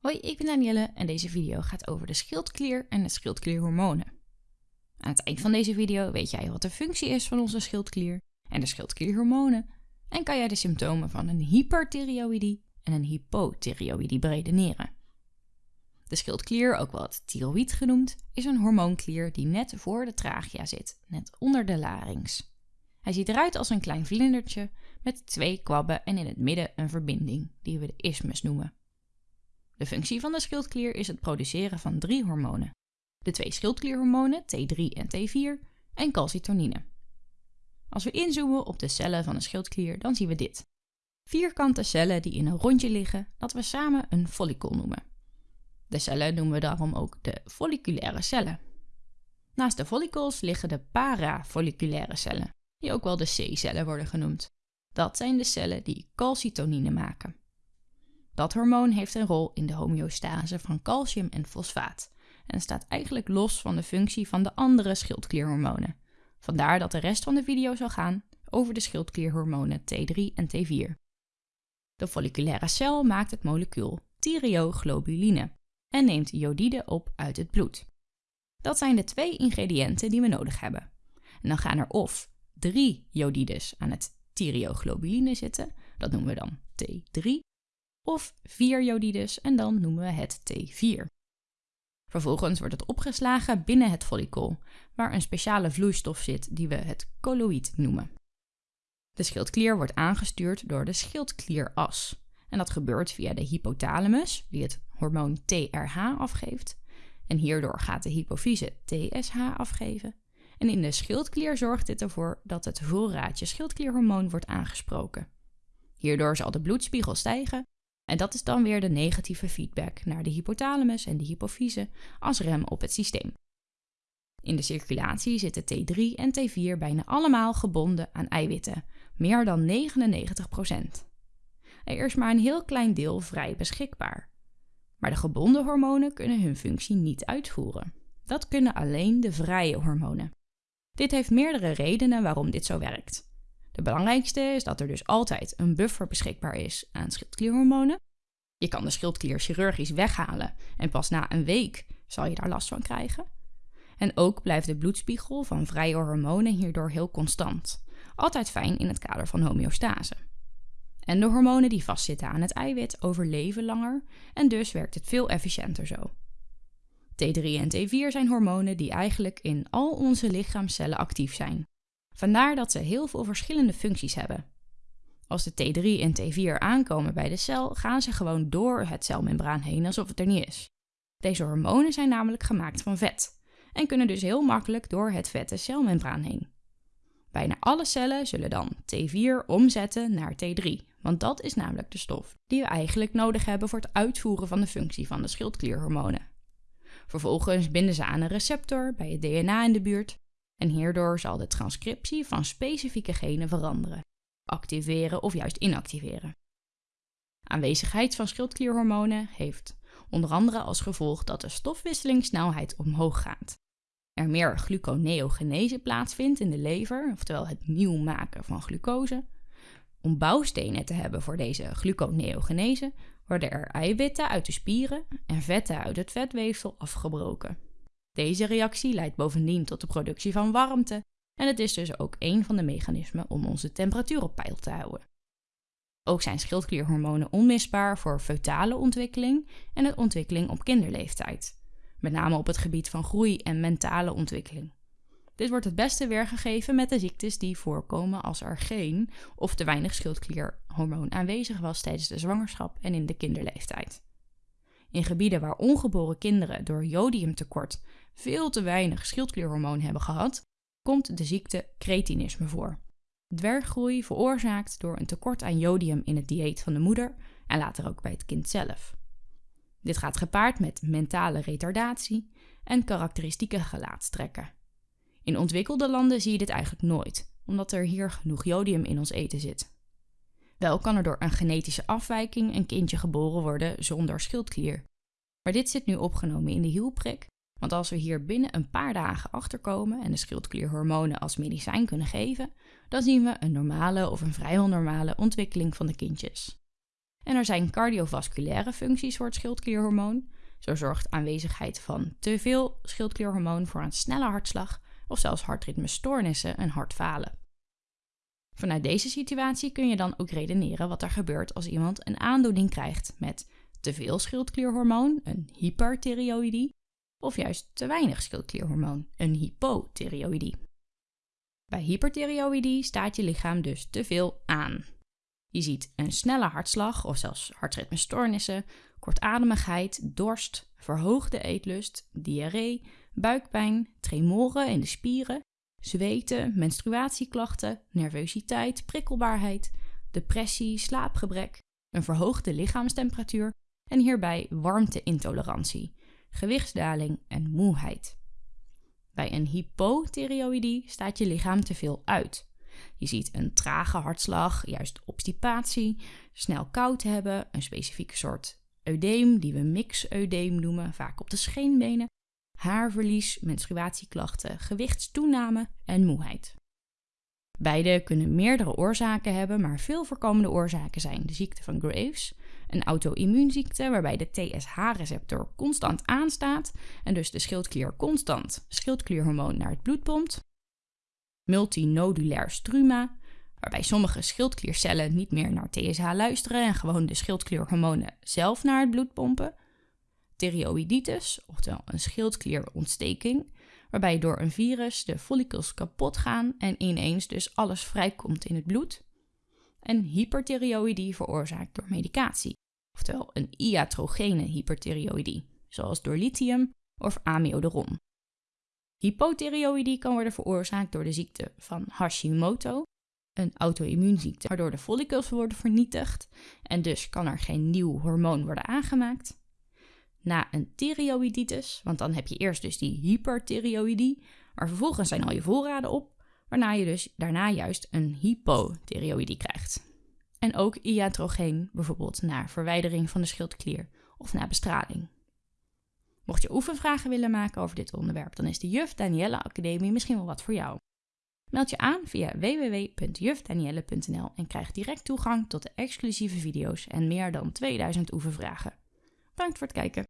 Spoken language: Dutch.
Hoi, ik ben Danielle en deze video gaat over de schildklier en de schildklierhormonen. Aan het eind van deze video weet jij wat de functie is van onze schildklier en de schildklierhormonen en kan jij de symptomen van een hyperthyreoïdie en een hypothyreoïdie beredeneren. De schildklier, ook wel het thyroïd genoemd, is een hormoonklier die net voor de trachea zit, net onder de larynx. Hij ziet eruit als een klein vlindertje met twee kwabben en in het midden een verbinding, die we de isthmus noemen. De functie van de schildklier is het produceren van drie hormonen. De twee schildklierhormonen T3 en T4 en calcitonine. Als we inzoomen op de cellen van een schildklier, dan zien we dit. Vierkante cellen die in een rondje liggen, dat we samen een follicle noemen. De cellen noemen we daarom ook de folliculaire cellen. Naast de follicles liggen de parafolliculaire cellen, die ook wel de C-cellen worden genoemd. Dat zijn de cellen die calcitonine maken. Dat hormoon heeft een rol in de homeostase van calcium en fosfaat en staat eigenlijk los van de functie van de andere schildklierhormonen. Vandaar dat de rest van de video zal gaan over de schildklierhormonen T3 en T4. De folliculaire cel maakt het molecuul thyreoglobuline en neemt jodide op uit het bloed. Dat zijn de twee ingrediënten die we nodig hebben. En dan gaan er of drie jodides aan het thyreoglobuline zitten, dat noemen we dan T3, of 4 jodides en dan noemen we het T4. Vervolgens wordt het opgeslagen binnen het follicle, waar een speciale vloeistof zit die we het colloïd noemen. De schildklier wordt aangestuurd door de schildklieras. En dat gebeurt via de hypothalamus, die het hormoon TRH afgeeft. En hierdoor gaat de hypofyse TSH afgeven. En in de schildklier zorgt dit ervoor dat het voorraadje schildklierhormoon wordt aangesproken. Hierdoor zal de bloedspiegel stijgen en dat is dan weer de negatieve feedback naar de hypothalamus en de hypofyse als rem op het systeem. In de circulatie zitten T3 en T4 bijna allemaal gebonden aan eiwitten, meer dan 99%. Er is maar een heel klein deel vrij beschikbaar. Maar de gebonden hormonen kunnen hun functie niet uitvoeren. Dat kunnen alleen de vrije hormonen. Dit heeft meerdere redenen waarom dit zo werkt. De belangrijkste is dat er dus altijd een buffer beschikbaar is aan schildklierhormonen. Je kan de schildklier chirurgisch weghalen en pas na een week zal je daar last van krijgen. En ook blijft de bloedspiegel van vrije hormonen hierdoor heel constant. Altijd fijn in het kader van homeostase. En de hormonen die vastzitten aan het eiwit overleven langer en dus werkt het veel efficiënter zo. T3 en T4 zijn hormonen die eigenlijk in al onze lichaamcellen actief zijn. Vandaar dat ze heel veel verschillende functies hebben. Als de T3 en T4 aankomen bij de cel, gaan ze gewoon door het celmembraan heen alsof het er niet is. Deze hormonen zijn namelijk gemaakt van vet en kunnen dus heel makkelijk door het vette celmembraan heen. Bijna alle cellen zullen dan T4 omzetten naar T3, want dat is namelijk de stof die we eigenlijk nodig hebben voor het uitvoeren van de functie van de schildklierhormonen. Vervolgens binden ze aan een receptor bij het DNA in de buurt en hierdoor zal de transcriptie van specifieke genen veranderen, activeren of juist inactiveren. Aanwezigheid van schildklierhormonen heeft onder andere als gevolg dat de stofwisselingssnelheid omhoog gaat. Er meer gluconeogenese plaatsvindt in de lever, oftewel het nieuw maken van glucose. Om bouwstenen te hebben voor deze gluconeogenese worden er eiwitten uit de spieren en vetten uit het vetweefsel afgebroken. Deze reactie leidt bovendien tot de productie van warmte en het is dus ook een van de mechanismen om onze temperatuur op peil te houden. Ook zijn schildklierhormonen onmisbaar voor feutale ontwikkeling en de ontwikkeling op kinderleeftijd, met name op het gebied van groei en mentale ontwikkeling. Dit wordt het beste weergegeven met de ziektes die voorkomen als er geen of te weinig schildklierhormoon aanwezig was tijdens de zwangerschap en in de kinderleeftijd. In gebieden waar ongeboren kinderen door jodiumtekort veel te weinig schildklierhormoon hebben gehad, komt de ziekte cretinisme voor. Dwerggroei veroorzaakt door een tekort aan jodium in het dieet van de moeder en later ook bij het kind zelf. Dit gaat gepaard met mentale retardatie en karakteristieke gelaatstrekken. In ontwikkelde landen zie je dit eigenlijk nooit, omdat er hier genoeg jodium in ons eten zit. Wel kan er door een genetische afwijking een kindje geboren worden zonder schildklier. Maar dit zit nu opgenomen in de hielprik, want als we hier binnen een paar dagen achterkomen en de schildklierhormonen als medicijn kunnen geven, dan zien we een normale of een vrijwel normale ontwikkeling van de kindjes. En er zijn cardiovasculaire functies voor het schildklierhormoon. Zo zorgt aanwezigheid van te veel schildklierhormoon voor een snelle hartslag of zelfs hartritmestoornissen en hartfalen. Vanuit deze situatie kun je dan ook redeneren wat er gebeurt als iemand een aandoening krijgt met te veel schildklierhormoon, een hyperthyreoïdie, of juist te weinig schildklierhormoon, een hypothyreoïdie. Bij hyperthyreoïdie staat je lichaam dus te veel aan. Je ziet een snelle hartslag of zelfs hartritmestoornissen, kortademigheid, dorst, verhoogde eetlust, diarree, buikpijn, tremoren in de spieren, zweten, menstruatieklachten, nervositeit, prikkelbaarheid, depressie, slaapgebrek, een verhoogde lichaamstemperatuur en hierbij warmteintolerantie, gewichtsdaling en moeheid. Bij een hypothyreoïdie staat je lichaam te veel uit. Je ziet een trage hartslag, juist obstipatie, snel koud hebben, een specifieke soort eudeem die we mixeudeem noemen, vaak op de scheenbenen, haarverlies, menstruatieklachten, gewichtstoename en moeheid. Beide kunnen meerdere oorzaken hebben, maar veel voorkomende oorzaken zijn de ziekte van Graves, een auto-immuunziekte waarbij de TSH-receptor constant aanstaat en dus de schildklier constant schildklierhormoon naar het bloed pompt, multinodulair struma, waarbij sommige schildkliercellen niet meer naar TSH luisteren en gewoon de schildklierhormonen zelf naar het bloed pompen, thyreoïditis, oftewel een schildklierontsteking, waarbij door een virus de follicels kapot gaan en ineens dus alles vrijkomt in het bloed. En hyperthyreoïdie veroorzaakt door medicatie, oftewel een iatrogene hyperthyreoïdie, zoals door lithium of amiodaron. Hypothyreoïdie kan worden veroorzaakt door de ziekte van Hashimoto, een auto-immuunziekte waardoor de follicels worden vernietigd en dus kan er geen nieuw hormoon worden aangemaakt na een thyreoïditis, want dan heb je eerst dus die hyperthyreoïdie, maar vervolgens zijn al je voorraden op, waarna je dus daarna juist een hypothyreoïdie krijgt. En ook iatrogeen, bijvoorbeeld na verwijdering van de schildklier of na bestraling. Mocht je oefenvragen willen maken over dit onderwerp, dan is de Juf Danielle Academie misschien wel wat voor jou. Meld je aan via www.jufdanielle.nl en krijg direct toegang tot de exclusieve video's en meer dan 2000 oefenvragen. Bedankt voor het kijken.